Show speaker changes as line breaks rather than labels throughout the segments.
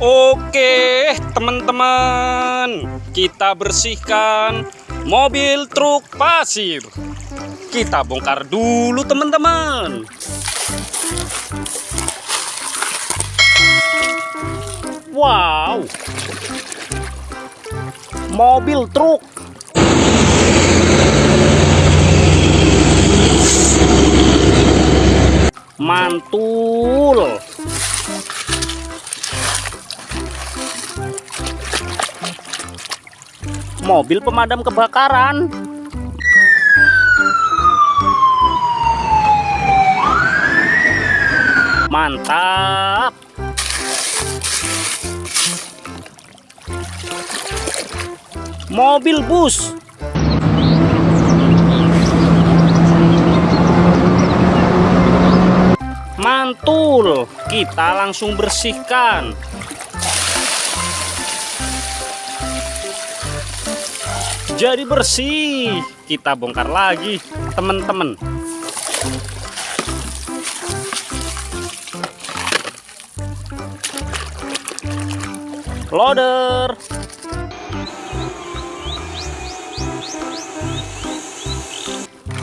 Oke, teman-teman, kita bersihkan mobil truk pasir. Kita bongkar dulu, teman-teman. Wow, mobil truk mantul. Mobil pemadam kebakaran. Mantap. Mobil bus. Mantul. Kita langsung bersihkan. Jadi bersih. Kita bongkar lagi, teman-teman. Loader.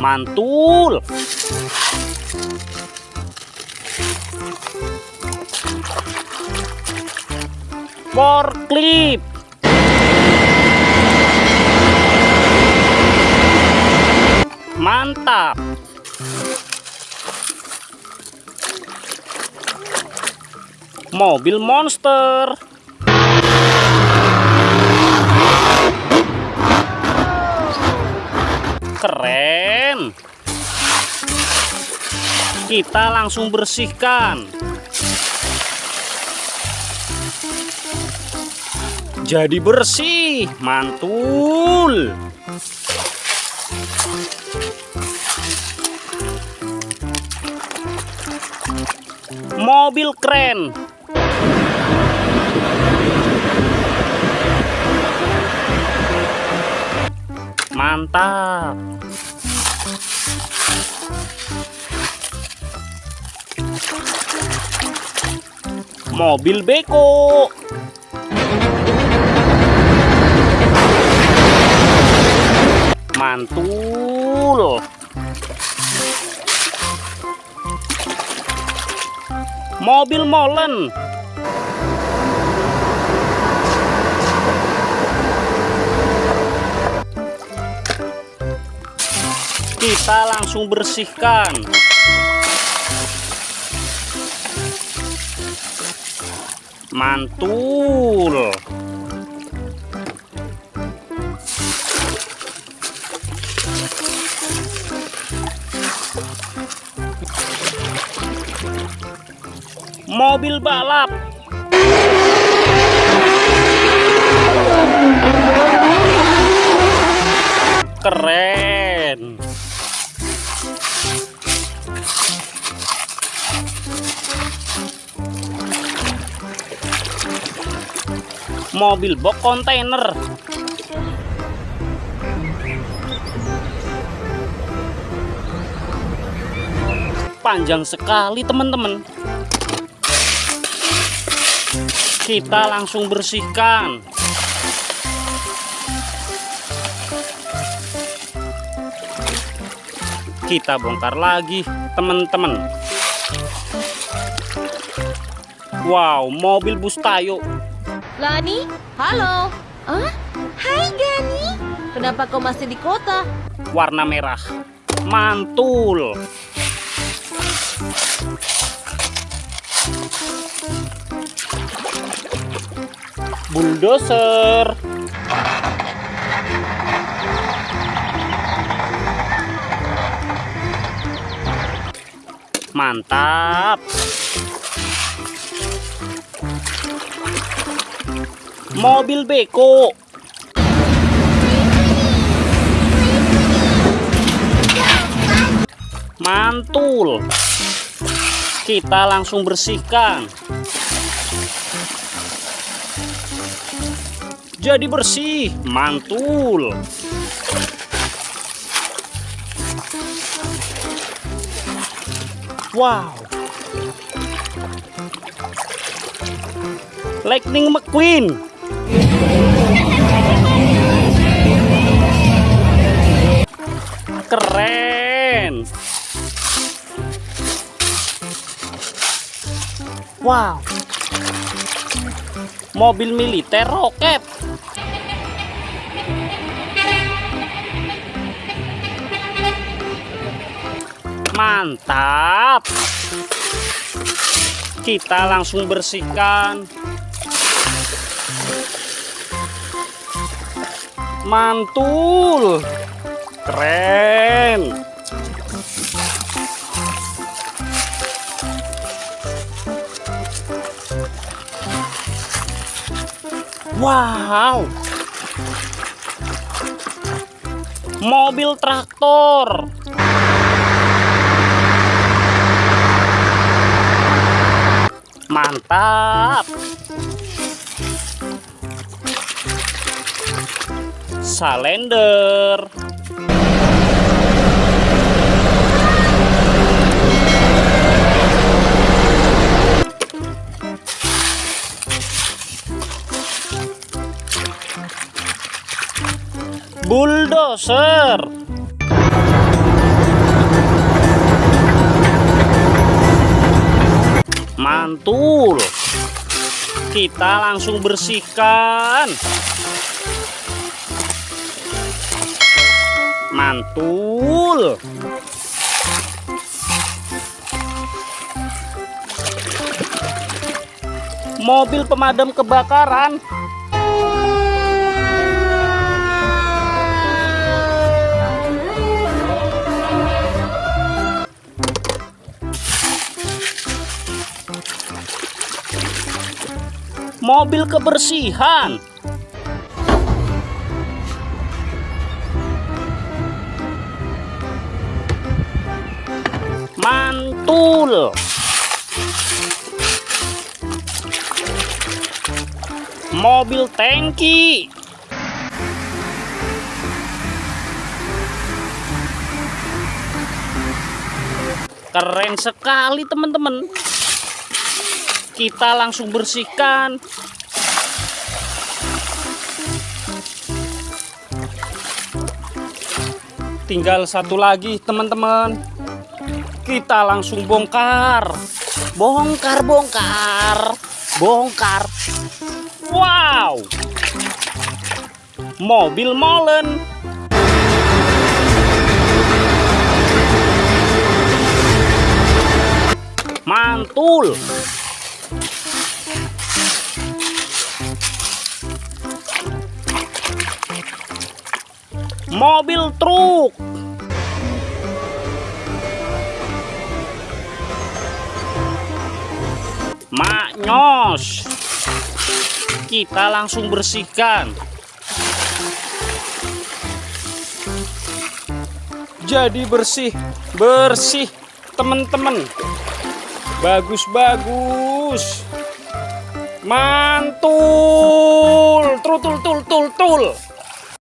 Mantul. Forklift. Mantap. Mobil monster. Keren. Kita langsung bersihkan. Jadi bersih, mantul. Mobil keren. Mantap. Mobil beko. Mantul. Mobil molen. Kita langsung bersihkan. Mantul. Mobil balap. Keren. Mobil box kontainer. Panjang sekali, teman-teman. Kita langsung bersihkan. Kita bongkar lagi, teman-teman. Wow, mobil bus tayo.
Lani, halo. Ah, hai Gani. Kenapa kau masih di kota?
Warna merah. Mantul. Bulldozer. Mantap. Mobil beko. Mantul. Kita langsung bersihkan. Jadi bersih, mantul. Wow. Lightning McQueen. Keren. Wow. Mobil militer roket. Mantap. Kita langsung bersihkan. Mantul. Keren. Wow. Mobil traktor. Mantap. Salender. Bulldozer. Mantul. Kita langsung bersihkan. Mantul. Mobil pemadam kebakaran. Mobil kebersihan. Mantul. Mobil tangki. Keren sekali teman-teman. Kita langsung bersihkan. Tinggal satu lagi teman-teman. Kita langsung bongkar. Bongkar, bongkar. Bongkar. Wow. Mobil molen. Mantul. Mobil truk. Maknyos. Kita langsung bersihkan. Jadi bersih, bersih teman-teman. Bagus-bagus. Mantul. Tul tul tul tul tul.